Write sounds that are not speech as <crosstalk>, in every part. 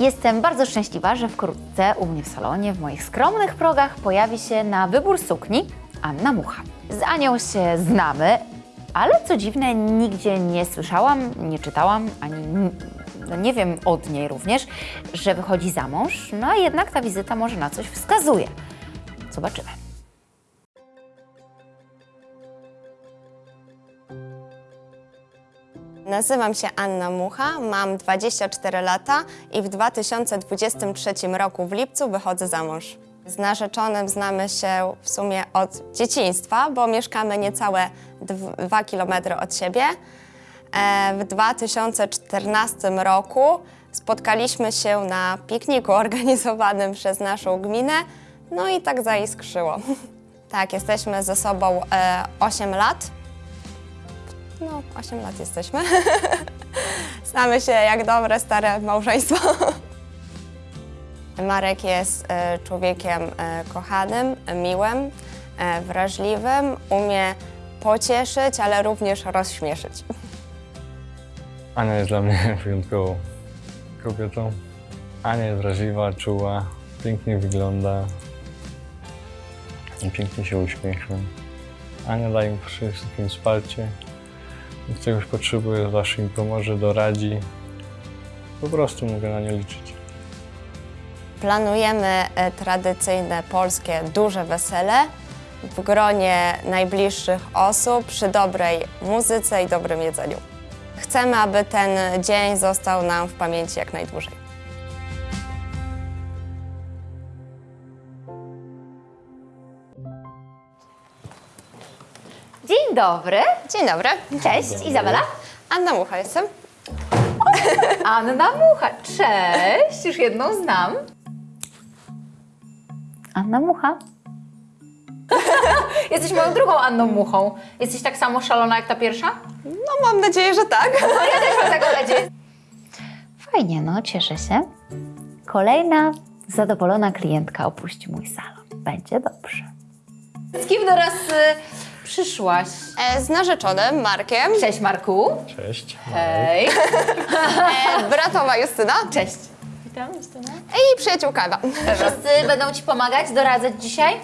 Jestem bardzo szczęśliwa, że wkrótce u mnie w salonie, w moich skromnych progach pojawi się na wybór sukni Anna Mucha. Z Anią się znamy, ale co dziwne, nigdzie nie słyszałam, nie czytałam, ani no nie wiem od niej również, że wychodzi za mąż, no a jednak ta wizyta może na coś wskazuje. Zobaczymy. Nazywam się Anna Mucha, mam 24 lata i w 2023 roku w lipcu wychodzę za mąż. Z narzeczonym znamy się w sumie od dzieciństwa, bo mieszkamy niecałe 2 km od siebie. E, W 2014 roku spotkaliśmy się na pikniku <laughs> organizowanym przez naszą gminę, no i tak zaiskrzyło. <laughs> Tak, jesteśmy ze sobą e, 8 lat. No, 8 lat jesteśmy. <laughs> Znamy się jak dobre, stare małżeństwo. <laughs> Marek jest e, człowiekiem e, kochanym, miłym, e, wrażliwym, umie pocieszyć, ale również rozśmieszyć. <laughs> Ania jest dla mnie wyjątkową kobietą. Ania jest wrażliwa, czuła, pięknie wygląda i pięknie się uśmiecha. Ania daje mi wszystkim wsparcie. Jak czegoś potrzebuje, zawsze mi pomoże, doradzi. Po prostu mogę na nią liczyć. Planujemy e, tradycyjne polskie duże wesele w gronie najbliższych osób przy dobrej muzyce i dobrym jedzeniu. Chcemy, aby ten dzień został nam w pamięci jak najdłużej. Dzień dobry. Dzień dobry. Cześć, Izabela. Anna Mucha jestem. <laughs> Anna Mucha. Cześć, już jedną znam. Anna Mucha. <laughs> Jesteś moją drugą Anną Muchą. Jesteś tak samo szalona jak ta pierwsza? No mam nadzieję, że tak. No ja też mam taką nadzieję. Fajnie, no, cieszę się. Kolejna zadowolona klientka opuści mój salon. Będzie dobrze. Z kim teraz y, przyszłaś? E, z narzeczonym Markiem, Cześć Marku. Cześć. Hej. e, bratowa Justyna Cześć. Witam, Justyna. i przyjaciółka Ewa. Wszyscy będą Ci pomagać, doradzać dzisiaj?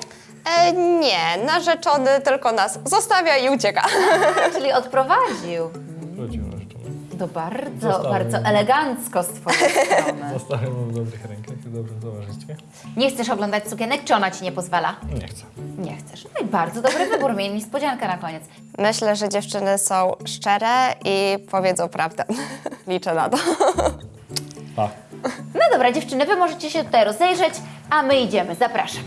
E, nie, narzeczony tylko nas zostawia i ucieka. <laughs> Czyli odprowadził. Wrócił na życzenie. To bardzo, Zostawiam. bardzo elegancko z Twojej strony. Zostawiam w dobrych rękach i dobrym towarzystwie. Nie chcesz oglądać sukienek, czy ona Ci nie pozwala? Nie chcę. Nie chcesz. No i bardzo dobry wybór, miej niespodziankę na koniec. Myślę, że dziewczyny są szczere i powiedzą prawdę. <laughs> Liczę na to. Pa. No dobra, dziewczyny, Wy możecie się tutaj rozejrzeć, a my idziemy. Zapraszam.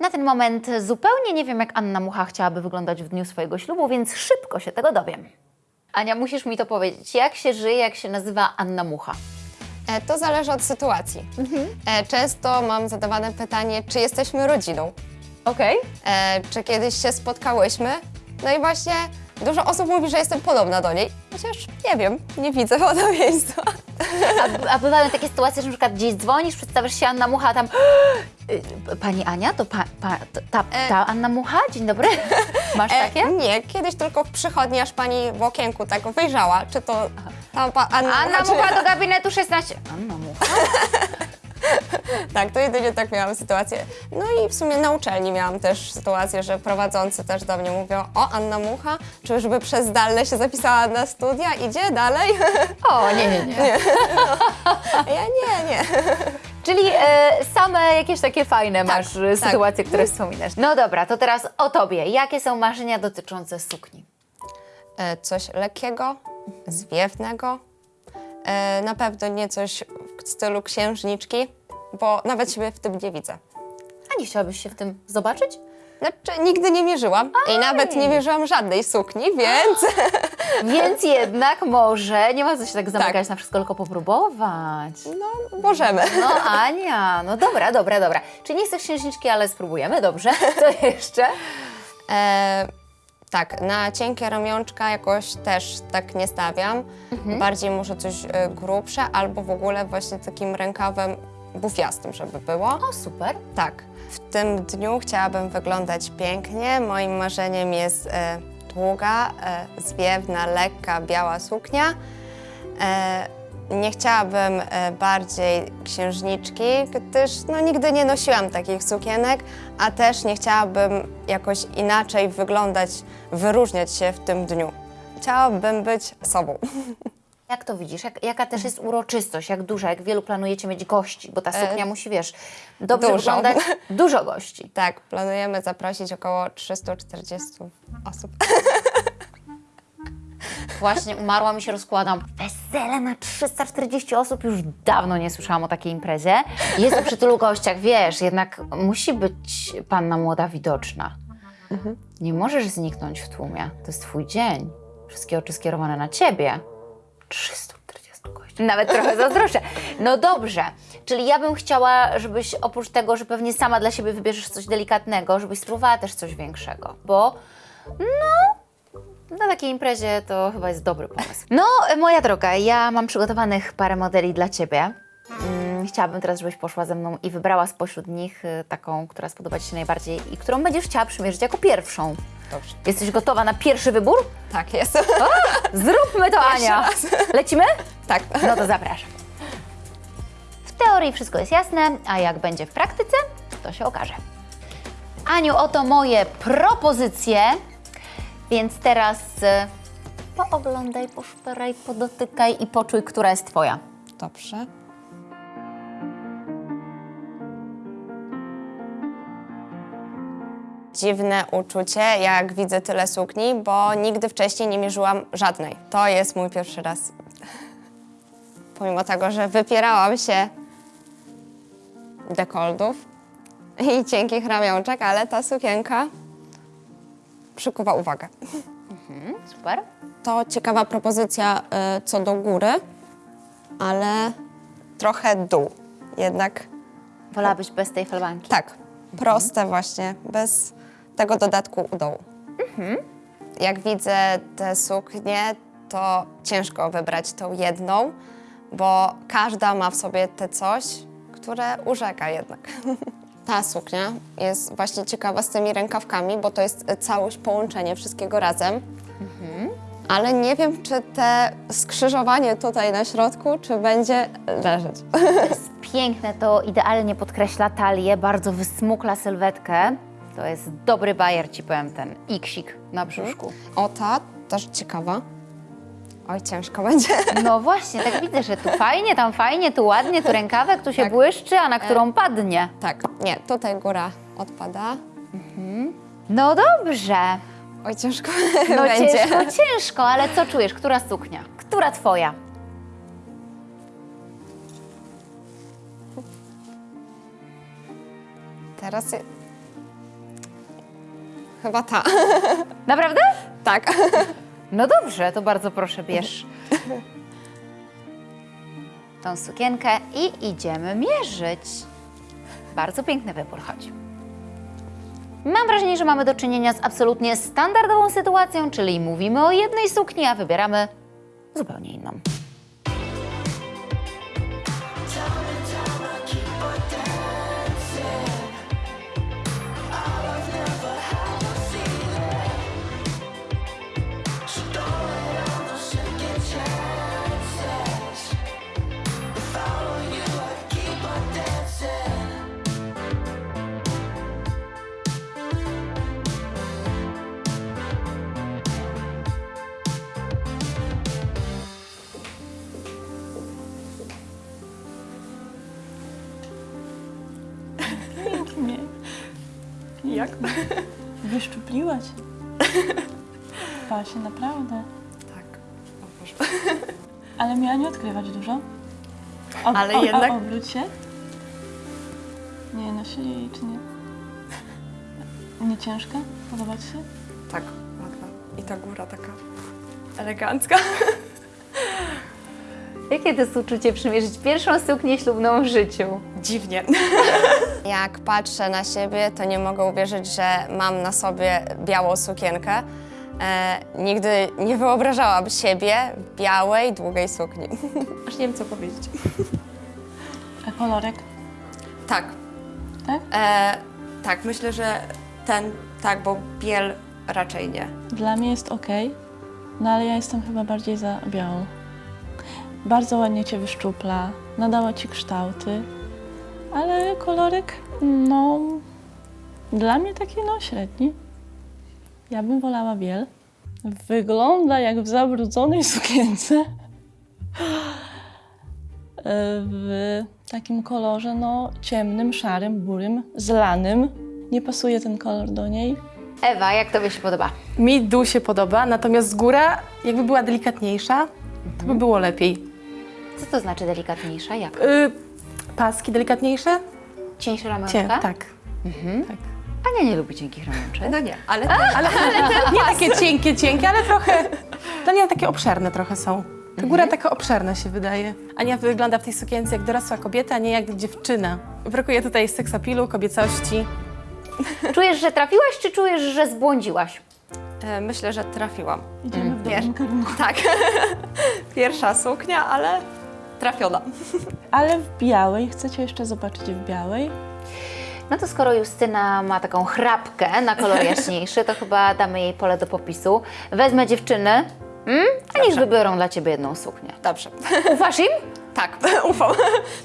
Na ten moment zupełnie nie wiem, jak Anna Mucha chciałaby wyglądać w dniu swojego ślubu, więc szybko się tego dowiem. Ania, musisz mi to powiedzieć. Jak się żyje, jak się nazywa Anna Mucha? E, to zależy od sytuacji. E, często mam zadawane pytanie, czy jesteśmy rodziną. Okej. E, czy kiedyś się spotkałyśmy? No i właśnie dużo osób mówi, że jestem podobna do niej. Chociaż nie wiem, nie widzę podobieństwa. A, a bywają takie sytuacje, że na przykład gdzieś dzwonisz, przedstawiasz się Anna Mucha, a tam "Y, Pani Ania, to pa, pa, ta, ta Anna Mucha? Dzień dobry. <laughs> Masz E, takie? nie, kiedyś tylko w przychodni, aż pani w okienku tak wyjrzała, czy to pa, Anna, Anna Mucha, Mucha do gabinetu 16. Anna Mucha? <laughs> <laughs> Tak, to jedynie tak miałam sytuację. No i w sumie na uczelni miałam też sytuację, że prowadzący też do mnie mówią o Anna Mucha, czyżby przez zdalne się zapisała na studia, idzie dalej? O, nie, nie, nie. <laughs> A ja nie, nie. Czyli e, same jakieś takie fajne Tak, masz e, tak. sytuacje, które wspominasz. No dobra, to teraz o Tobie. Jakie są marzenia dotyczące sukni? E, Coś lekkiego, zwiewnego, e, na pewno nie coś w stylu księżniczki, bo nawet siebie w tym nie widzę. A nie chciałabyś się w tym zobaczyć? Znaczy, nigdy nie mierzyłam i nawet nie mierzyłam żadnej sukni, więc <gasps> Więc jednak może, nie ma co się tak zamykać na wszystko, tylko popróbować. no, możemy. No Ania, no dobra, dobra, dobra. Czy nie chcesz księżniczki, ale spróbujemy, dobrze? <laughs> Co jeszcze? E, tak, na cienkie ramionczka jakoś też tak nie stawiam. Bardziej może coś e, grubsze albo w ogóle właśnie takim rękawem bufiastym, żeby było. O, super. Tak, w tym dniu chciałabym wyglądać pięknie. Moim marzeniem jest e, długa, e, zwiewna, lekka, biała suknia. Nie chciałabym e, bardziej księżniczki, gdyż no, nigdy nie nosiłam takich sukienek, a też nie chciałabym jakoś inaczej wyglądać, wyróżniać się w tym dniu. Chciałabym być sobą. <laughs> Jak to widzisz? Jak, jaka też jest uroczystość? Jak duża? Jak wielu planujecie mieć gości? Bo ta suknia musi, wiesz, dobrze dużo. wyglądać. <laughs> Dużo gości. Tak, planujemy zaprosić około 340 osób. Właśnie umarła mi się rozkładam. Wesele na 340 osób już dawno nie słyszałam o takiej imprezie. Jest przy tylu gościach, wiesz, jednak musi być panna młoda widoczna. Nie możesz zniknąć w tłumie. To jest twój dzień. Wszystkie oczy skierowane na ciebie. 340 gości. Nawet trochę <laughs> zazdroszczę. No dobrze, czyli ja bym chciała, żebyś oprócz tego, że pewnie sama dla siebie wybierzesz coś delikatnego, żebyś spróbowała też coś większego, bo na takiej imprezie to chyba jest dobry pomysł. No, moja droga, ja mam przygotowanych parę modeli dla Ciebie. Mm, Chciałabym teraz, żebyś poszła ze mną i wybrała spośród nich y, taką, która spodoba Ci się najbardziej i którą będziesz chciała przymierzyć jako pierwszą. Dobrze. Jesteś gotowa na pierwszy wybór? Tak jest. Zróbmy to, Ania! Lecimy? tak. No to zapraszam. W teorii wszystko jest jasne, a jak będzie w praktyce, to się okaże. Aniu, oto moje propozycje, więc teraz e, pooglądaj, poszperaj, podotykaj i poczuj, która jest Twoja. Dobrze. Dziwne uczucie, jak widzę tyle sukni, bo nigdy wcześniej nie mierzyłam żadnej. To jest mój pierwszy raz. <laughs> Pomimo tego, że wypierałam się dekoldów i cienkich ramionczek, ale ta sukienka przykuwa uwagę. Super. To ciekawa propozycja y, co do góry, ale trochę dół. Jednak Wolałabyś bez tej falbanki? tak, proste właśnie, bez tego dodatku u dołu. Jak widzę te suknie, to ciężko wybrać tą jedną, bo każda ma w sobie te coś, które urzeka jednak. <laughs> Ta suknia jest właśnie ciekawa z tymi rękawkami, bo to jest całość, połączenie wszystkiego razem. Ale nie wiem, czy te skrzyżowanie tutaj na środku, czy będzie leżeć. To jest <laughs> piękne, to idealnie podkreśla talię, bardzo wysmukla sylwetkę. To jest dobry bajer, Ci powiem, ten iksik na brzuszku. O, ta też ciekawa. Oj, ciężko będzie. <laughs> No właśnie, tak widzę, że tu fajnie, tam fajnie, tu ładnie, tu rękawek, tu się Tak. błyszczy, a na którą padnie. Tak, nie, tutaj góra odpada. No dobrze. Oj, ciężko <laughs> No będzie. ciężko, ciężko, ale co czujesz? Która suknia? Która twoja? Teraz je... chyba ta. <laughs> Naprawdę? tak. No dobrze, to bardzo proszę, bierz <laughs> tą sukienkę i idziemy mierzyć. Bardzo piękny wybór, chodź. Mam wrażenie, że mamy do czynienia z absolutnie standardową sytuacją, czyli mówimy o jednej sukni, a wybieramy zupełnie inną. Jak? <laughs> Wyszczupliła cię. Basie, naprawdę. Tak. O Boże. <laughs> Ale miała nie odkrywać dużo. Ob, Ale o, jednak- obróć się. Nie, nosili jej czy nie? Nie ciężka? Podoba ci się? Tak, ładna. I ta góra taka elegancka. <laughs> Jakie to jest uczucie przymierzyć pierwszą suknię ślubną w życiu? Dziwnie. <laughs> Jak patrzę na siebie, to nie mogę uwierzyć, że mam na sobie białą sukienkę. E, nigdy nie wyobrażałam siebie w białej, długiej sukni. <laughs> Aż nie wiem, co powiedzieć. A <laughs> kolorek? Tak, Tak? e, tak, myślę, że ten, tak, bo biel raczej nie. Dla mnie jest ok, no ale ja jestem chyba bardziej za białą. Bardzo ładnie cię wyszczupla, nadała ci kształty, ale kolorek, no, dla mnie taki no średni. Ja bym wolała biel. Wygląda jak w zabrudzonej <laughs> sukience. W takim kolorze, no, ciemnym, szarym, burym, zlanym. Nie pasuje ten kolor do niej. Ewa, jak tobie się podoba? Mi dół się podoba, natomiast z góra, jakby była delikatniejsza, to by było lepiej. Co to znaczy delikatniejsza? Jak? Y, paski delikatniejsze? Cieńsze Cie, ramionczka? tak. Ania nie lubi cienkich ramionczek. No nie, ale Ale, <laughs> nie takie cienkie, cienkie, ale trochę, dla mnie takie obszerne trochę są. Ta góra taka obszerna się wydaje. Ania wygląda w tej sukience jak dorosła kobieta, a nie jak dziewczyna. Brakuje tutaj seksapilu, kobiecości. Czujesz, że trafiłaś, czy czujesz, że zbłądziłaś? e, myślę, że trafiłam. Idziemy w Wiesz. dobrym kierunku. Tak. <laughs> Pierwsza suknia, ale trafiona. <laughs> Ale w białej, chcecie jeszcze zobaczyć w białej? No to skoro Justyna ma taką chrapkę na kolor <laughs> jaśniejszy, to chyba damy jej pole do popisu. Wezmę dziewczyny, mm? a niech wybiorą dla ciebie jedną suknię. Dobrze. Ufasz im? <laughs> Tak, ufam.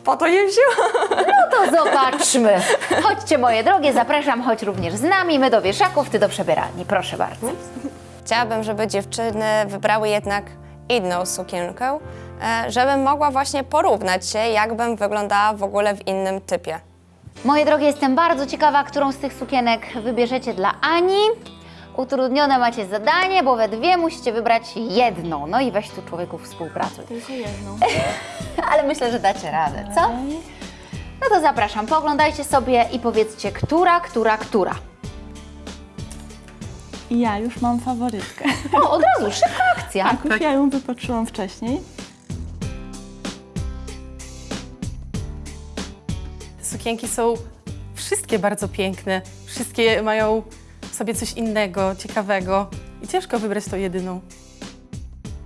Po to je wzięłam. No to zobaczmy. Chodźcie moje drogie, zapraszam, chodź również z nami, my do wieszaków, ty do przebieralni. Proszę bardzo. Chciałabym, żeby dziewczyny wybrały jednak inną sukienkę, żebym mogła właśnie porównać się, jakbym wyglądała w ogóle w innym typie. Moje drogie, jestem bardzo ciekawa, którą z tych sukienek wybierzecie dla Ani. Utrudnione macie zadanie, bo we dwie musicie wybrać jedną. No i weź tu człowieku współpracuj. Tylko jedną. <laughs> Ale myślę, że dacie radę, co? No to zapraszam, pooglądajcie sobie i powiedzcie, która, która, która. Ja już mam faworytkę. O, od razu, szybka akcja. Tak, już ja ją wypatrzyłam wcześniej. Sukienki są wszystkie bardzo piękne. Wszystkie mają w sobie coś innego, ciekawego. I ciężko wybrać tą jedyną.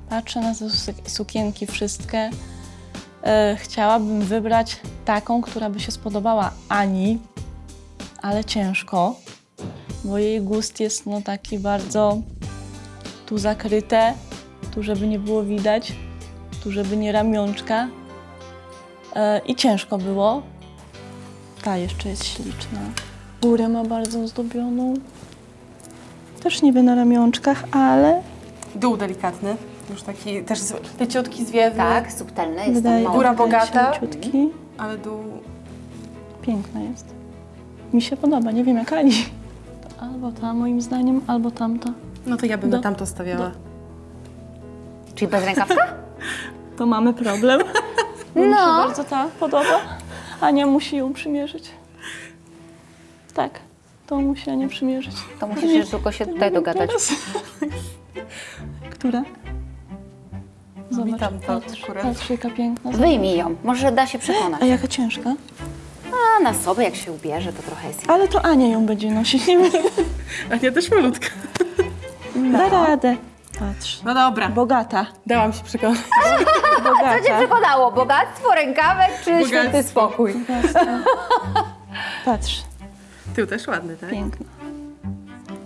Patrzę na te su- sukienki wszystkie. E, chciałabym wybrać taką, która by się spodobała Ani, ale ciężko, bo jej gust jest no taki bardzo tu zakryte, tu żeby nie było widać, tu żeby nie ramionczka. E, I ciężko było. Ta jeszcze jest śliczna. Górę ma bardzo ozdobioną. Też niby na ramionczkach, ale Dół delikatny, już taki też z- leciutki, zwiewny, Tak, subtelny, jest wydaje. Góra bogata. leciutki. ale dół Piękna jest. Mi się podoba, nie wiem jak Ani. Albo ta moim zdaniem, albo tamta. No to ja bym Do- na tamto stawiała. Czyli bez rękawka? <laughs> To mamy problem. Bo mi się No. bardzo ta podoba. Ania musi ją przymierzyć. Tak, to musi Ania przymierzyć. To musisz tylko się tutaj dogadać. Która? Zobacz, tamta patrz, patrz jaka piękna. Wyjmij ją, może da się przekonać. A jaka ciężka. A na sobie jak się ubierze, to trochę jest... Ale to Ania ją będzie nosić, nie. Ania też malutka. Da radę. Patrz. No dobra, Bogata. dałam się przekonać. <laughs> Bogata. Co cię przekonało? Bogactwo, rękawek czy Bogactwo. święty spokój? Patrz, Tył też ładny, tak? piękna.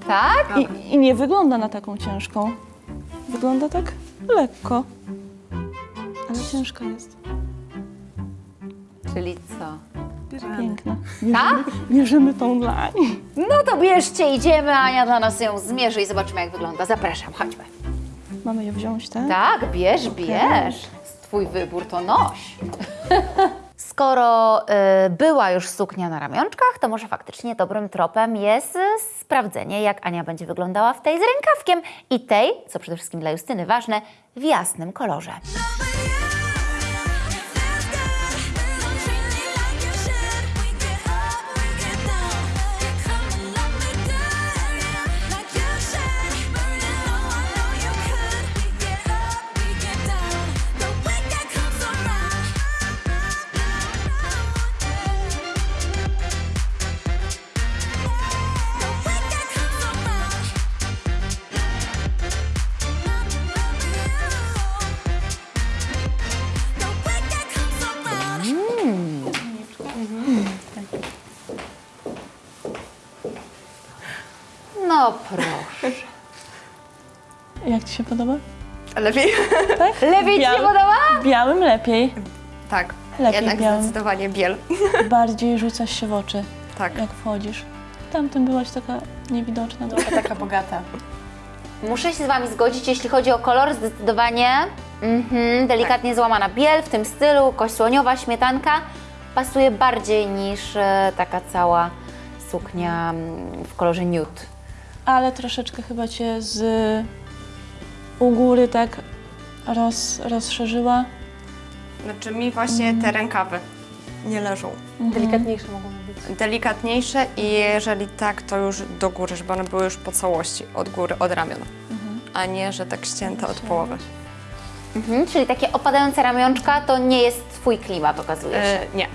Tak? I, I nie wygląda na taką ciężką. Wygląda tak lekko. Ale ciężka jest. Czyli co? Piękna. Tak? Bierzemy tą dla Ani. No to bierzcie, idziemy, Ania dla nas ją zmierzy i zobaczymy jak wygląda. Zapraszam, chodźmy. Mamy je wziąć, tak? Tak, bierz, bierz. Twój wybór to noś. <laughs> Skoro y, była już suknia na ramionczkach, to może faktycznie dobrym tropem jest y, sprawdzenie, jak Ania będzie wyglądała w tej z rękawkiem i tej, co przede wszystkim dla Justyny ważne, w jasnym kolorze. Się podoba? Lepiej. <laughs> Lepiej Ci się podoba? W białym lepiej. Tak, Lepiej jednak białym. zdecydowanie biel. <laughs> Bardziej rzucasz się w oczy, Tak. jak wchodzisz. Tamten byłaś taka niewidoczna. trochę. Taka bogata. Muszę się z Wami zgodzić, jeśli chodzi o kolor, zdecydowanie mhm, delikatnie złamana biel w tym stylu, kość słoniowa, śmietanka pasuje bardziej niż e, taka cała suknia mm, w kolorze nude. Ale troszeczkę chyba cię z u góry tak roz, rozszerzyła. Znaczy mi właśnie te rękawy nie leżą. Delikatniejsze mogą być. Delikatniejsze i jeżeli tak, to już do góry, żeby one były już po całości, od góry, od ramion. A nie, że tak ścięte od połowy. Mhm, czyli takie opadające ramionczka to nie jest Twój klimat, okazuje się. E, nie.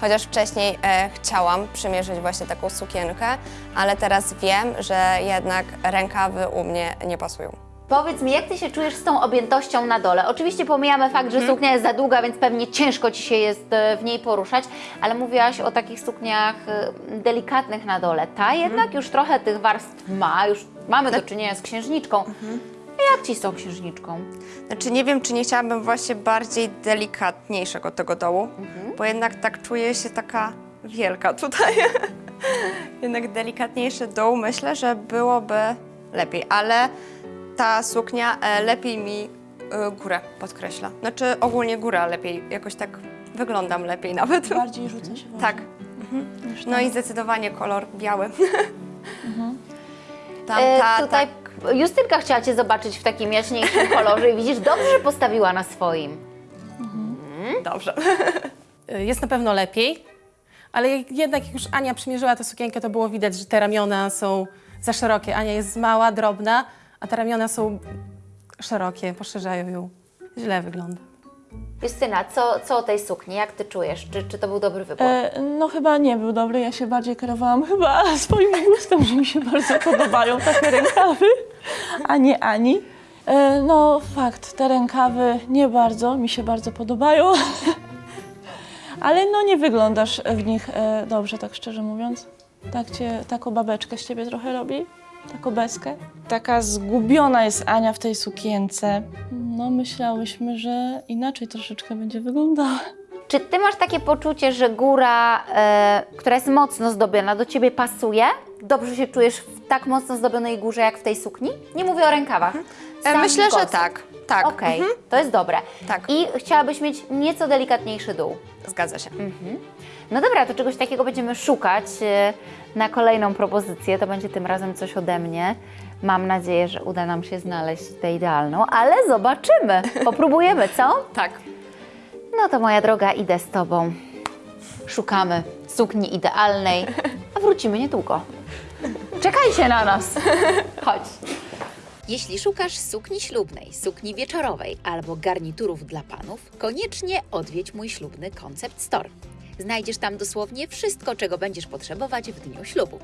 Chociaż wcześniej e, chciałam przymierzyć właśnie taką sukienkę, ale teraz wiem, że jednak rękawy u mnie nie pasują. Powiedz mi, jak Ty się czujesz z tą objętością na dole? Oczywiście pomijamy fakt, że suknia jest za długa, więc pewnie ciężko Ci się jest e, w niej poruszać, ale mówiłaś o takich sukniach e, delikatnych na dole. Ta jednak już trochę tych warstw ma, już mamy do czynienia z księżniczką. Jak Ci z tą księżniczką? Znaczy nie wiem, czy nie chciałabym właśnie bardziej delikatniejszego tego dołu, bo jednak tak czuję się taka wielka tutaj. <laughs> jednak delikatniejszy dół myślę, że byłoby lepiej, ale ta suknia e, lepiej mi e, górę podkreśla. Znaczy ogólnie góra lepiej, jakoś tak wyglądam lepiej nawet. Bardziej rzuca się w. Tak. niż No i zdecydowanie kolor biały. <laughs> Tam E, ta, tutaj tak. Justynka chciała Cię zobaczyć w takim jaśniejszym kolorze i widzisz, dobrze, że postawiła na swoim. Dobrze. Y, <laughs> Jest na pewno lepiej, ale jednak jak już Ania przymierzyła tę sukienkę, to było widać, że te ramiona są za szerokie. Ania jest mała, drobna, a te ramiona są szerokie, poszerzają ją. Źle wygląda. Justyna, co, co o tej sukni? Jak Ty czujesz? Czy, czy to był dobry wybór? E, no chyba nie był dobry, ja się bardziej kierowałam chyba <laughs> swoim gustem, że mi się bardzo podobają takie rękawy, a nie Ani. E, no fakt, te rękawy nie bardzo, mi się bardzo podobają, <laughs> ale no nie wyglądasz w nich e, dobrze, tak szczerze mówiąc. Tak cię, taką babeczkę z ciebie trochę robi, taką beskę. Taka zgubiona jest Ania w tej sukience. No myślałyśmy, że inaczej troszeczkę będzie wyglądała. Czy ty masz takie poczucie, że góra, e, która jest mocno zdobiona, do ciebie pasuje? Dobrze się czujesz w tak mocno zdobionej górze, jak w tej sukni? Nie mówię o rękawach. E, Sam Myślę, że tak. Tak. Okej, to jest dobre. Tak. I chciałabyś mieć nieco delikatniejszy dół. Zgadza się. No dobra, to czegoś takiego będziemy szukać e, na kolejną propozycję. To będzie tym razem coś ode mnie. Mam nadzieję, że uda nam się znaleźć tę idealną, ale zobaczymy. Popróbujemy, co? <laughs> Tak. No to moja droga, idę z Tobą. Szukamy sukni idealnej, a wrócimy niedługo. Czekajcie na nas. Chodź. Jeśli szukasz sukni ślubnej, sukni wieczorowej albo garniturów dla panów, koniecznie odwiedź mój ślubny Concept Store. Znajdziesz tam dosłownie wszystko, czego będziesz potrzebować w dniu ślubu.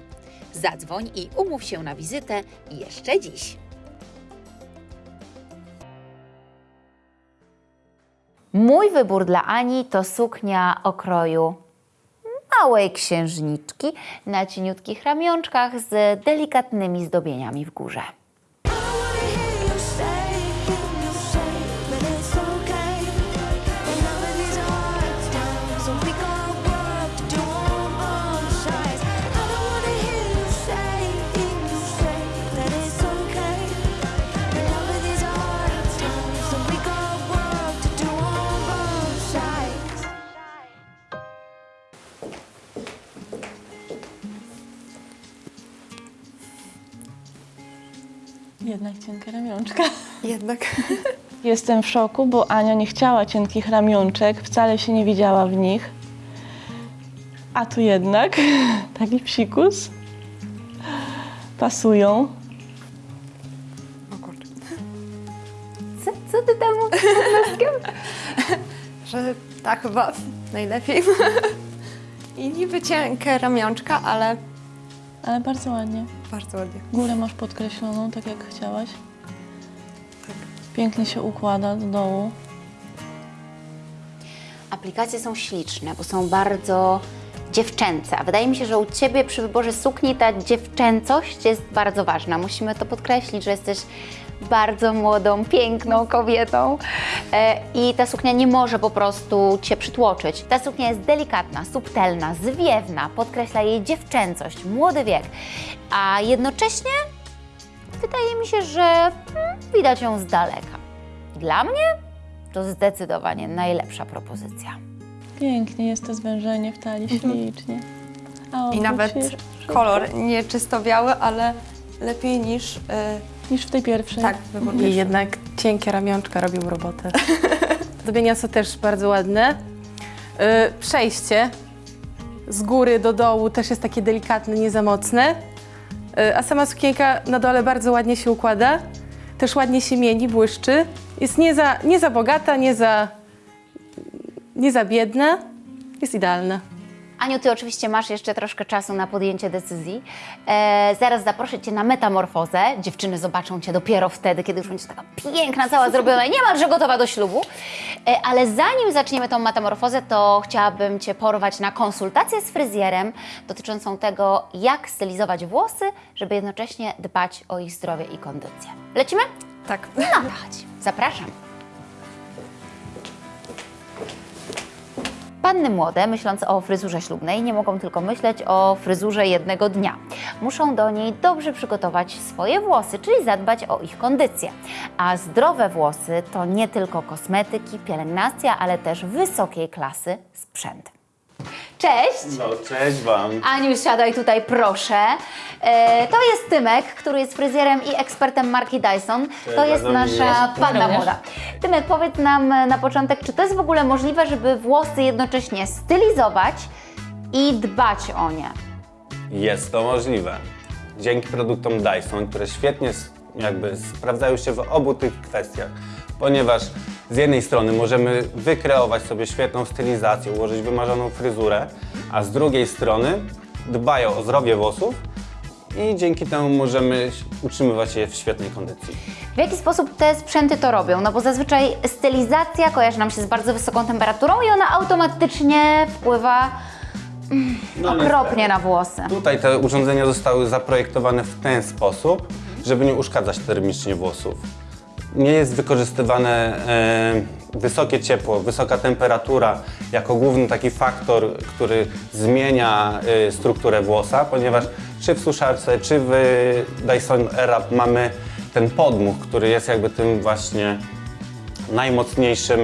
Zadzwoń i umów się na wizytę jeszcze dziś. Mój wybór dla Ani to suknia okroju małej księżniczki na cieniutkich ramionczkach z delikatnymi zdobieniami w górze. Jednak cienka ramionczka. Jednak. <laughs> Jestem w szoku, bo Ania nie chciała cienkich ramionczek, wcale się nie widziała w nich. A tu jednak <laughs> taki psikus. Pasują. O kurczę. Co, co ty tam mówisz? <laughs> Że tak chyba najlepiej. I niby cienkie ramionczka, ale Ale bardzo ładnie. bardzo ładnie. Górę masz podkreśloną, tak jak chciałaś. Pięknie się układa do dołu. Aplikacje są śliczne, bo są bardzo dziewczęce. A wydaje mi się, że u Ciebie przy wyborze sukni ta dziewczęcość jest bardzo ważna. Musimy to podkreślić, że jesteś bardzo młodą, piękną kobietą e, i ta suknia nie może po prostu Cię przytłoczyć. Ta suknia jest delikatna, subtelna, zwiewna, podkreśla jej dziewczęcość, młody wiek, a jednocześnie wydaje mi się, że mm, widać ją z daleka. Dla mnie to zdecydowanie najlepsza propozycja. Pięknie jest to zwężenie w talii, ślicznie. A I nawet kolor nie czysto biały, ale lepiej niż... y, Niż w tej pierwszej. tak, wybór I jednak cienkie ramionczka robią robotę. <laughs> Zdobienia są też bardzo ładne. Y, Przejście z góry do dołu też jest takie delikatne, nie za mocne. Y, A sama sukienka na dole bardzo ładnie się układa. Też ładnie się mieni, błyszczy. Jest nie za, nie za bogata, nie za, nie za biedna. Jest idealna. Aniu, ty oczywiście masz jeszcze troszkę czasu na podjęcie decyzji. E, zaraz zaproszę cię na metamorfozę. Dziewczyny zobaczą cię dopiero wtedy, kiedy już będziesz taka piękna, cała zrobiona i niemalże gotowa do ślubu. E, ale zanim zaczniemy tą metamorfozę, to chciałabym cię porwać na konsultację z fryzjerem dotyczącą tego, jak stylizować włosy, żeby jednocześnie dbać o ich zdrowie i kondycję. Lecimy? Tak. No chodź. Zapraszam. Panny młode, myśląc o fryzurze ślubnej, nie mogą tylko myśleć o fryzurze jednego dnia. Muszą do niej dobrze przygotować swoje włosy, czyli zadbać o ich kondycję. A zdrowe włosy to nie tylko kosmetyki, pielęgnacja, ale też wysokiej klasy sprzęt. Cześć! No, cześć Wam. Aniu, siadaj tutaj proszę. E, to jest Tymek, który jest fryzjerem i ekspertem marki Dyson. to jest nasza panna młoda. Tymek, powiedz nam e, na początek, czy to jest w ogóle możliwe, żeby włosy jednocześnie stylizować i dbać o nie? Jest to możliwe. Dzięki produktom Dyson, które świetnie jakby sprawdzają się w obu tych kwestiach, ponieważ z jednej strony możemy wykreować sobie świetną stylizację, ułożyć wymarzoną fryzurę, a z drugiej strony dbają o zdrowie włosów i dzięki temu możemy utrzymywać je w świetnej kondycji. W jaki sposób te sprzęty to robią? No bo zazwyczaj stylizacja kojarzy nam się z bardzo wysoką temperaturą i ona automatycznie wpływa No, okropnie na włosy. Tutaj te urządzenia zostały zaprojektowane w ten sposób, żeby nie uszkadzać termicznie włosów. Nie jest wykorzystywane e, wysokie ciepło, wysoka temperatura jako główny taki faktor, który zmienia e, strukturę włosa, ponieważ czy w suszarce, czy w Dyson Airwrap mamy ten podmuch, który jest jakby tym właśnie najmocniejszym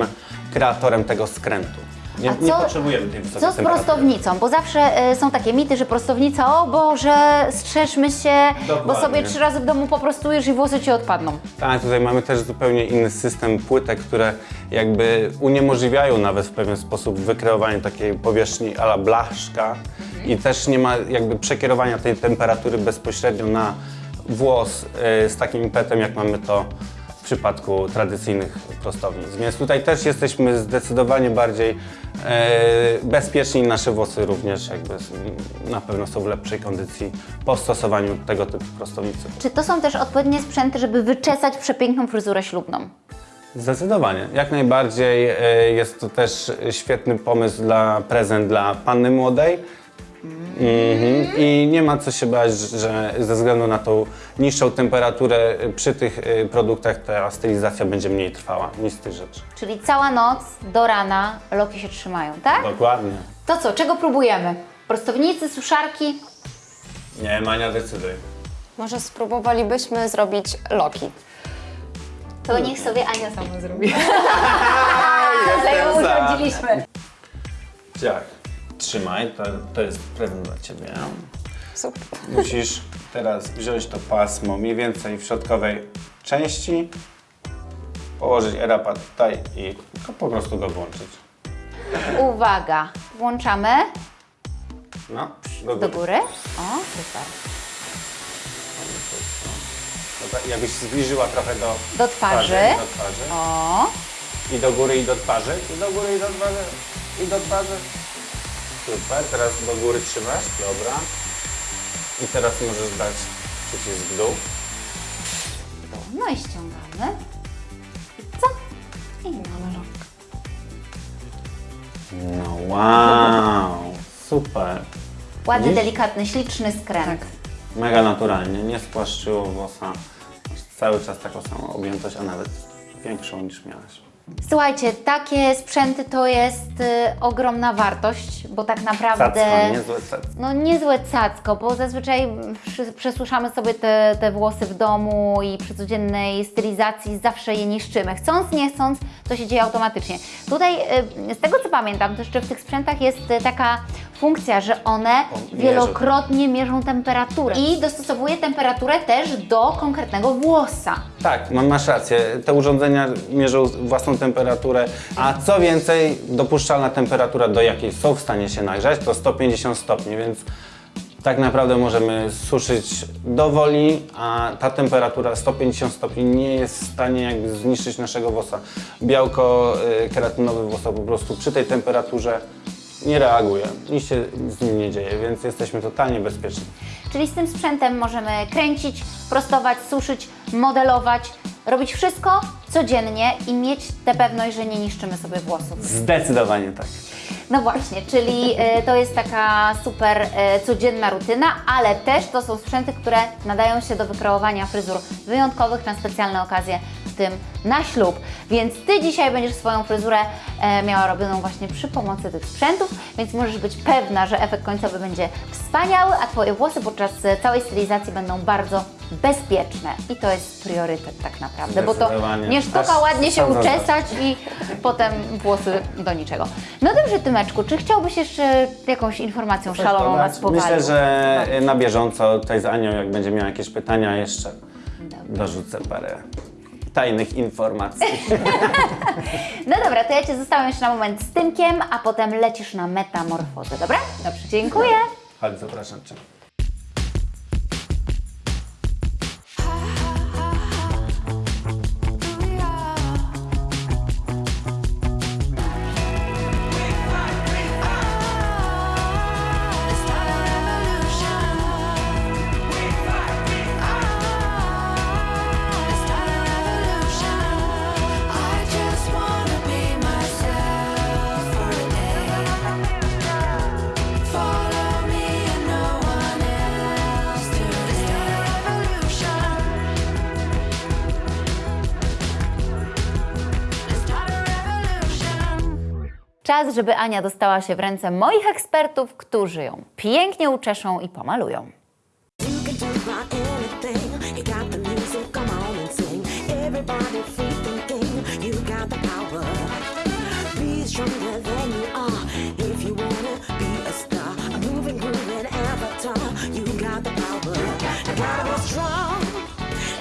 kreatorem tego skrętu. Nie, A nie co- potrzebujemy tej wysokiej Co z prostownicą? Bo zawsze e, są takie mity, że prostownica, o Boże, strzeżmy się, bo Dokładnie. sobie trzy razy w domu poprostujesz i włosy ci odpadną. Tak, tutaj mamy też zupełnie inny system płytek, które jakby uniemożliwiają nawet w pewien sposób wykreowanie takiej powierzchni ala blaszka i też nie ma jakby przekierowania tej temperatury bezpośrednio na włos y, z takim impetem, jak mamy to przypadku tradycyjnych prostownic. Więc tutaj też jesteśmy zdecydowanie bardziej e, bezpieczni nasze włosy również jakby na pewno są w lepszej kondycji po stosowaniu tego typu prostownicy. Czy to są też odpowiednie sprzęty, żeby wyczesać przepiękną fryzurę ślubną? Zdecydowanie. Jak najbardziej e, jest to też świetny pomysł dla prezent dla panny młodej. Mhm. I nie ma co się bać, że ze względu na tą niższą temperaturę przy tych e, produktach ta stylizacja będzie mniej trwała. Nic z tych rzeczy. Czyli cała noc do rana loki się trzymają, tak? Dokładnie. To co, czego próbujemy? Prostownicy, suszarki? Nie, Mania, decyduj. Może spróbowalibyśmy zrobić loki. To niech sobie Ania sama zrobi. <laughs> <laughs> Ale ją urządziliśmy. Ciach, trzymaj, to, to jest prezent dla Ciebie. Super. Musisz teraz wziąć to pasmo mniej więcej w środkowej części, położyć erapa tutaj i po prostu go włączyć. Uwaga, włączamy No, do do góry. góry. O, super. Dobra, Jakbyś zbliżyła trochę do, Do twarzy. do twarzy. O, I do góry, i do twarzy. I do góry, i do twarzy. I do twarzy. Super, teraz do góry trzymasz. Dobra. I teraz możesz dać przycisk w dół. no i ściągamy. I co? I mamy lok. No wow, super. Ładny, Widzisz? delikatny, śliczny skręt. Mega naturalnie, nie spłaszczyło włosa. cały czas taką samą objętość, a nawet większą niż miałaś. Słuchajcie, takie sprzęty to jest y, ogromna wartość, bo tak naprawdę... Cacko, niezłe cacko. No niezłe cacko, bo zazwyczaj przy- przesłuszamy sobie te, te włosy w domu i przy codziennej stylizacji zawsze je niszczymy. Chcąc, nie chcąc, to się dzieje automatycznie. Tutaj y, z tego co pamiętam, to jeszcze w tych sprzętach jest y, taka funkcja, że one wielokrotnie mierzą temperaturę i dostosowuje temperaturę też do konkretnego włosa. Tak, mam- masz rację. Te urządzenia mierzą własną temperaturę, a co więcej, dopuszczalna temperatura, do jakiej są w stanie się nagrzać, to 150 stopni, więc tak naprawdę możemy suszyć do woli, a ta temperatura 150 stopni nie jest w stanie jakby zniszczyć naszego włosa. Białko y, keratynowe włosa po prostu przy tej temperaturze nie reaguje, nic się z nim nie dzieje, więc jesteśmy totalnie bezpieczni. Czyli z tym sprzętem możemy kręcić, prostować, suszyć, modelować, robić wszystko codziennie i mieć tę pewność, że nie niszczymy sobie włosów. Zdecydowanie tak. No właśnie, czyli y, to jest taka super y, codzienna rutyna, ale też to są sprzęty, które nadają się do wykreowania fryzur wyjątkowych na specjalne okazje, tym na ślub. Więc Ty dzisiaj będziesz swoją fryzurę e, miała robioną właśnie przy pomocy tych sprzętów, więc możesz być pewna, że efekt końcowy będzie wspaniały, a Twoje włosy podczas e, całej stylizacji będą bardzo bezpieczne. I to jest priorytet tak naprawdę, bo to nie sztuka Aż ładnie się uczesać i potem włosy do niczego. No dobrze, Tymeczku, czy chciałbyś jeszcze jakąś informacją szaloną nas powalić? Myślę, że na bieżąco tutaj z Anią, jak będzie miała jakieś pytania jeszcze, dorzucę parę tajnych informacji. <laughs> No dobra, to ja Cię zostawiam jeszcze na moment z Tymkiem, a potem lecisz na metamorfozę, dobra? Dobrze, dziękuję. Chodź, zapraszam Cię. Czas, żeby Ania dostała się w ręce moich ekspertów, którzy ją pięknie uczeszą i pomalują.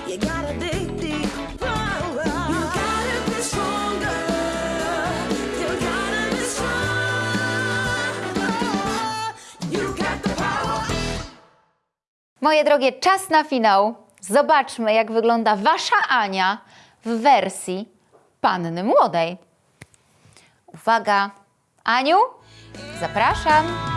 You can do about Moje drogie, czas na finał. Zobaczmy, jak wygląda Wasza Ania w wersji panny młodej. Uwaga, Aniu, zapraszam.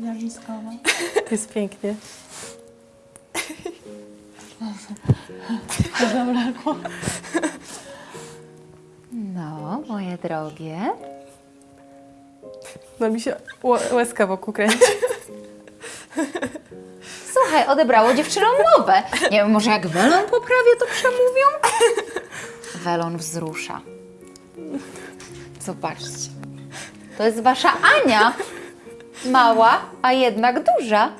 Zjawiskowa. Jest pięknie. Zabrakło. No, moje drogie. No mi się łezka wokół kręci. Słuchaj, odebrało dziewczynom mowę. Nie wiem, może jak welon poprawię, to przemówią? Welon wzrusza. Zobaczcie. To jest wasza Ania. Mała, a jednak duża.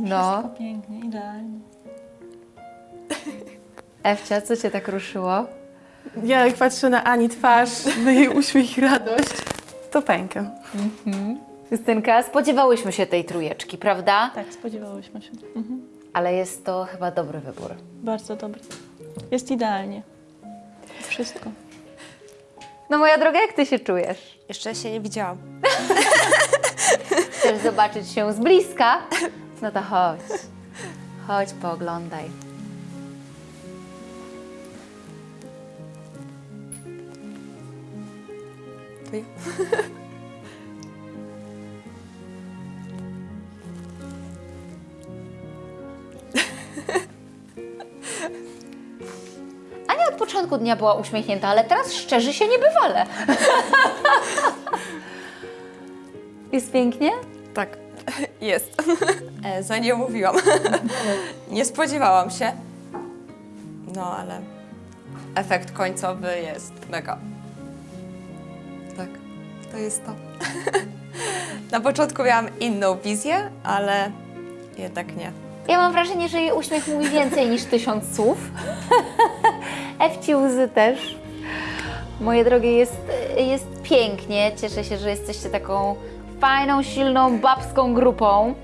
No, Pięknie, idealnie. Ewcia, co cię tak ruszyło? Ja jak patrzę na Ani twarz, na jej uśmiech i radość, to pękam. Justynka, spodziewałyśmy się tej trójeczki, prawda? Tak, spodziewałyśmy się. Mhm. Ale jest to chyba dobry wybór. Bardzo dobry. Jest idealnie. Wszystko. No moja droga, jak ty się czujesz? Jeszcze się nie widziałam. Chcesz zobaczyć się z bliska? No to chodź. Chodź, pooglądaj. To ja. Początku dnia była uśmiechnięta, ale teraz szczerzy się niebywale. <laughs> Jest pięknie? Tak, <laughs> jest. <laughs> E, Za nie mówiłam. Nie spodziewałam się. No ale efekt końcowy jest mega. Tak, to jest to. Na początku miałam inną wizję, ale jednak nie. Ja mam wrażenie, że jej uśmiech mówi więcej niż tysiąc słów. Ewci łzy też. Moje drogie, jest, jest pięknie. Cieszę się, że jesteście taką fajną, silną, babską grupą.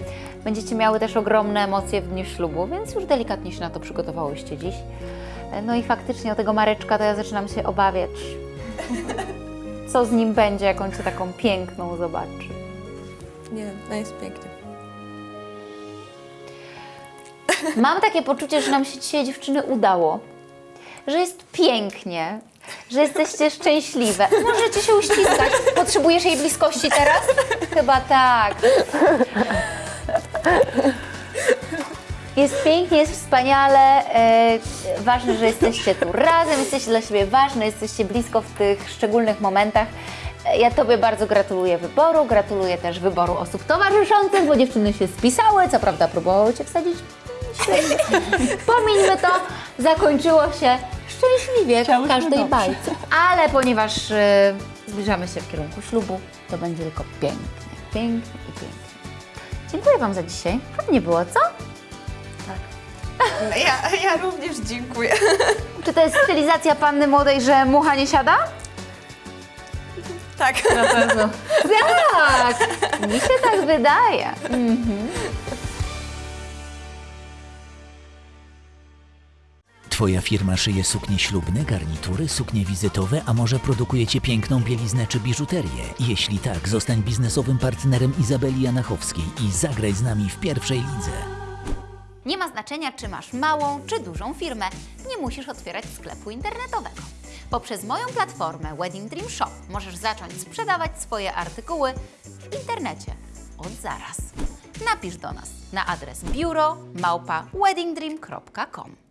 Będziecie miały też ogromne emocje w dniu ślubu, więc już delikatnie się na to przygotowałyście dziś. No i faktycznie o tego Mareczka to ja zaczynam się obawiać. <laughs> Co z nim będzie, jak on cię taką piękną zobaczy. Nie, no jest pięknie. Mam takie poczucie, że nam się dzisiaj dziewczyny udało. Że jest pięknie, że jesteście szczęśliwe. Możecie się uściskać. Potrzebujesz jej bliskości teraz? Chyba tak. Jest pięknie, jest wspaniale. E, ważne, że jesteście tu razem, jesteście dla siebie ważne, jesteście blisko w tych szczególnych momentach. E, Ja Tobie bardzo gratuluję wyboru, gratuluję też wyboru osób towarzyszących, bo dziewczyny się spisały, co prawda próbowały Cię wsadzić. Pomińmy to, zakończyło się szczęśliwie w każdej dobrze. bajce. Ale ponieważ e, zbliżamy się w kierunku ślubu, to będzie tylko pięknie, pięknie i pięknie. Dziękuję Wam za dzisiaj. Fajnie było, co? <laughs> Ja, ja również dziękuję. <laughs> Czy to jest stylizacja panny młodej, że mucha nie siada? Tak. Na pewno. Tak! Mi się tak wydaje. Twoja firma szyje suknie ślubne, garnitury, suknie wizytowe, a może produkujecie piękną bieliznę czy biżuterię? Jeśli tak, zostań biznesowym partnerem Izabeli Janachowskiej i zagraj z nami w pierwszej lidze. Nie ma znaczenia, czy masz małą czy dużą firmę. Nie musisz otwierać sklepu internetowego. Poprzez moją platformę Wedding Dream Shop możesz zacząć sprzedawać swoje artykuły w internecie od zaraz. Napisz do nas na adres biuro małpa weddingdream.com.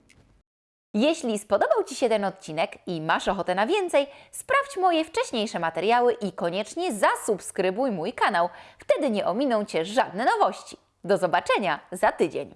Jeśli spodobał Ci się ten odcinek i masz ochotę na więcej, sprawdź moje wcześniejsze materiały i koniecznie zasubskrybuj mój kanał. Wtedy nie ominą Cię żadne nowości. Do zobaczenia za tydzień.